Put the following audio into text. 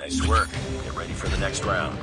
Nice work. Get ready for the next round.